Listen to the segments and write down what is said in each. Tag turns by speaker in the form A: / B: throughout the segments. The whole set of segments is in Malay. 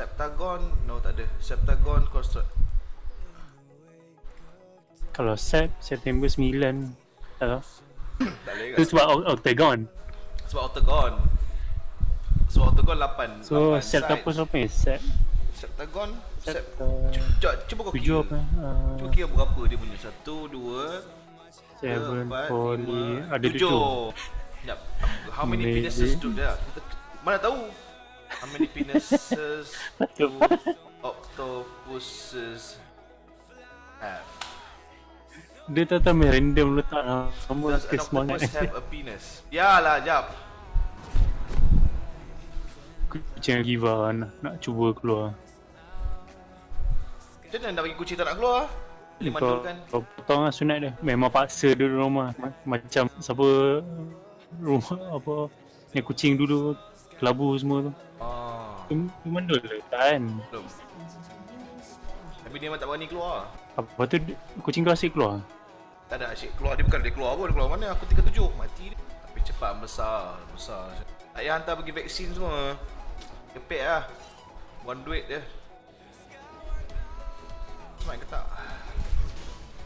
A: Septagon construct.
B: Kalau set September 9 Tak tahu
A: Tak boleh
B: Tu
A: kan?
B: sebab Oct- Octagon
A: Sebab Octagon. Sebab Octagon 8.
B: So set apa siapa ni? Set
A: Septagon.
B: Set,
A: Sep.
B: uh,
A: Cuba, kau kira.
B: uh,
A: Cuba kira berapa dia punya. Satu, dua, tiga,
B: Seven
A: empat,
B: Poly
A: lima,
B: Ada tujuh
A: Sekejap. How many penises there? Kita- Mana tahu? How many penises do octopuses have?
B: Dia tak tahu random letak Nama
A: Does
B: ke
A: an octopus have a penis? Yalah, jap.
B: Kucing give up nak, nak cuba keluar
A: Macam mana nak bagi kucing tak nak keluar?
B: Kau,
A: mandulkan.
B: kau potong lah sunat dia Memang paksa dia rumah Ma- Macam siapa Rumah apa Yang kucing dulu Kelabu semua tu
A: Ah,
B: Tu tu mandul ke kan
A: belum. Tapi dia memang tak berani keluar.
B: Apa tu kucing kau asyik keluar
A: Tak ada asyik keluar. Dia bukan dia keluar pun. Dia keluar mana? Aku 37. Mati dia. Tapi cepat besar. Besar. Tak payah hantar pergi vaksin semua. Kepek lah. Buang duit dia. Smart ke tak?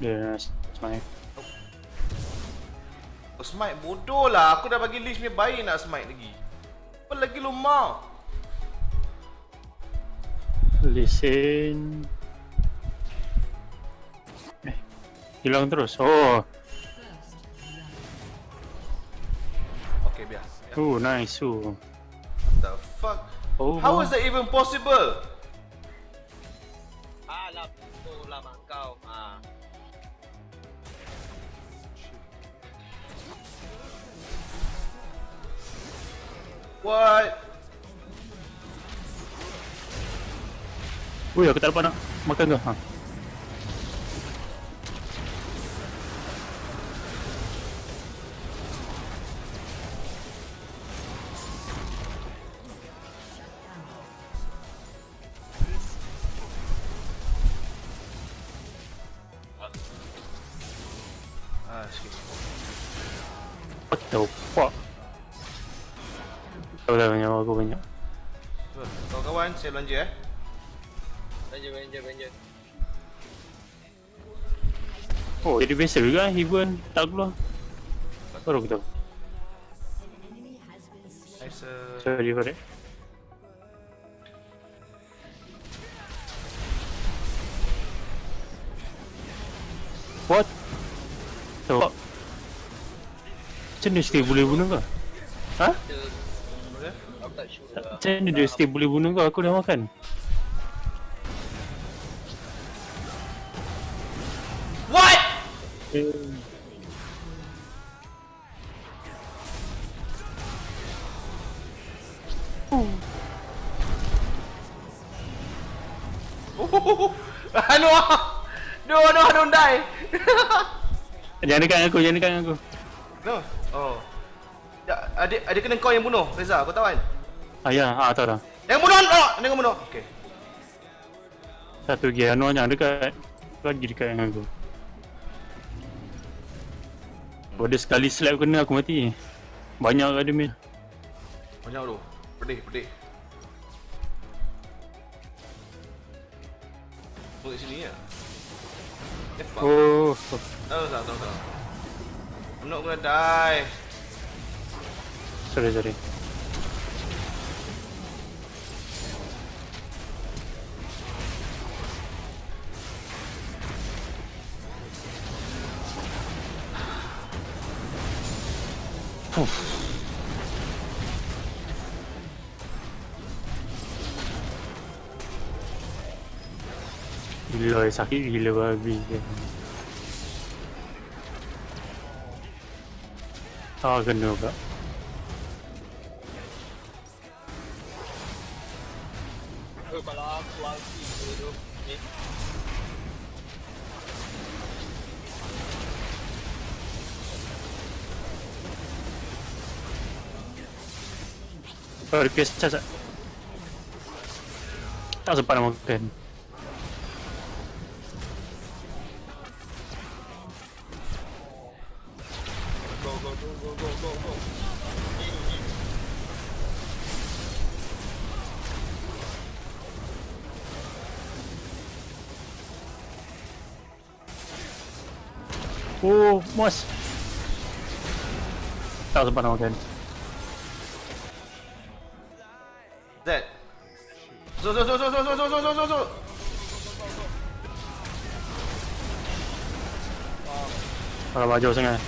B: Dia smile
A: Oh, smite bodoh lah. Aku dah bagi list punya baik nak smite lagi. Apa lagi lu mau?
B: Listen Eh Hilang terus Oh
A: Okay, biar. biar.
B: Oh nice oh.
A: The fuck?
B: Oh
A: How is that even possible?
C: Alah, betul lah mak kau. Ha.
A: What?
B: Ui aku tak dapat nak makan kau ha.
A: Ah, sikit.
B: What the fuck Tahu dah banyak aku banyak
A: Betul. Kawan-kawan, saya belanja eh.
C: Ranger, ranger, ranger.
B: Oh jadi biasa juga Even tak keluar Baru aku tahu
A: Nice. Uh,
B: Sorry for that What? So, macam mana Steve boleh bunuh kau? Ha?
C: Kita.
B: Macam mana dia Steve boleh bunuh kau? Aku dah makan
A: Oh, anu ah. No, no, don't die.
B: Jangan dekat aku, jangan dekat aku
A: no. Oh. Ya, ada ada kena kau yang bunuh, Reza. Kau tahu kan?
B: Ah ya, ah tahu dah
A: Yang bunuh, no, yang bunuh. Okay.
B: Satu lagi, Anwar jangan dekat Lagi dekat dengan aku Kalau dia sekali slap kena aku mati Banyak kat dia mil
A: Banyak tu. Pedih, pedih. Kat sini ya. Eh.
B: Oh,
A: Tahu tak, tahu tak. I'm not gonna die.
B: sorry sorry Uff. Gila sakit gila babi dia. Ah kena.
C: Eh, kalau aku ke
B: Oh, ada pierce charge tak? Tak sempat nak makan Oh, mas. Tak sempat nak makan.
A: Okay. Zo zo zo zo zo zo zo zo zo zo zo.
B: Kalau baju sangat.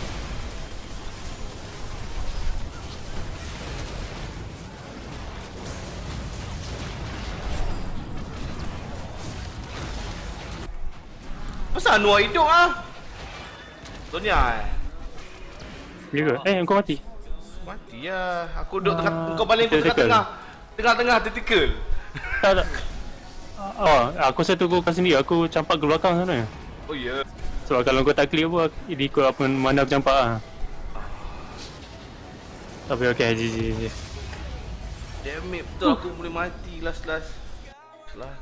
A: Pasal Anwar hidup ah? Sonia eh.
B: Ya ke? Eh, kau mati.
A: Mati lah. Aku duduk tengah
B: Ah,
A: kau baling aku
B: tactical.
A: tengah-tengah. Tengah-tengah tactical.
B: Tak, tak. Oh, aku satu kau sendiri. Aku campak ke belakang sana.
A: Oh ya. Yeah.
B: Sebab kalau kau tak clear pun, dia ikut apa mana aku campak lah. Tapi okey, GG, GG.
A: Damn it, betul aku boleh mati last-last. Last.